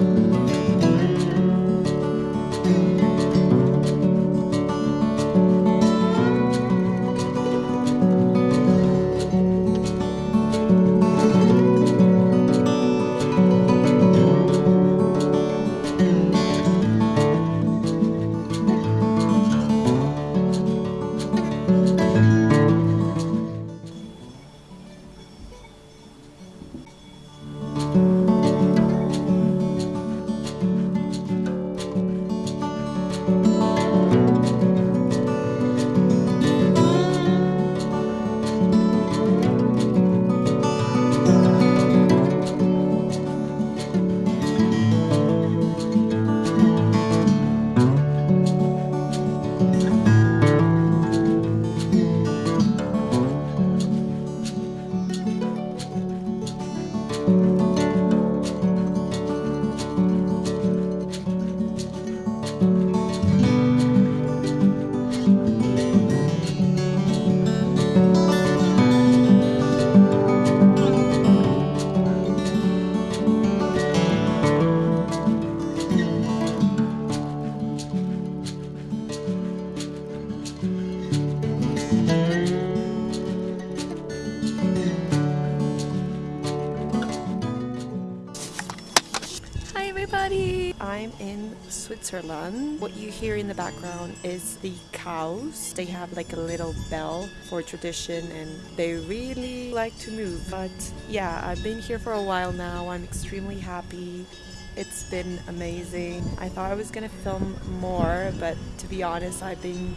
thank mm -hmm. you Thank you. Everybody! I'm in Switzerland. What you hear in the background is the cows. They have like a little bell for tradition and they really like to move. But yeah, I've been here for a while now. I'm extremely happy. It's been amazing. I thought I was gonna film more, but to be honest, I've been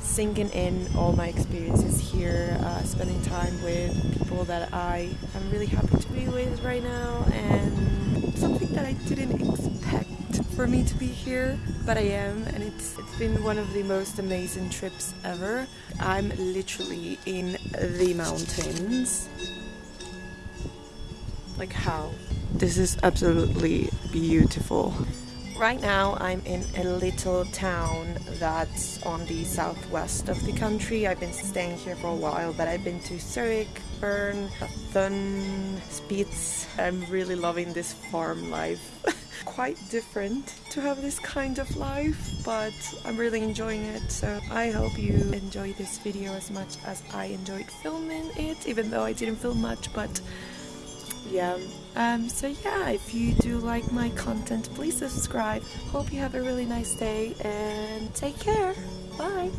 sinking in all my experiences here, uh, spending time with people that I am really happy to be with right now, and something that I didn't expect for me to be here, but I am, and it's, it's been one of the most amazing trips ever. I'm literally in the mountains. Like how? This is absolutely beautiful. Right now I'm in a little town that's on the southwest of the country. I've been staying here for a while, but I've been to Zurich, Bern, Thun, Spitz. I'm really loving this farm life. Quite different to have this kind of life, but I'm really enjoying it. So I hope you enjoy this video as much as I enjoyed filming it, even though I didn't film much, but yeah um, so yeah if you do like my content please subscribe. Hope you have a really nice day and take care. Bye.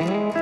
Mm-hmm.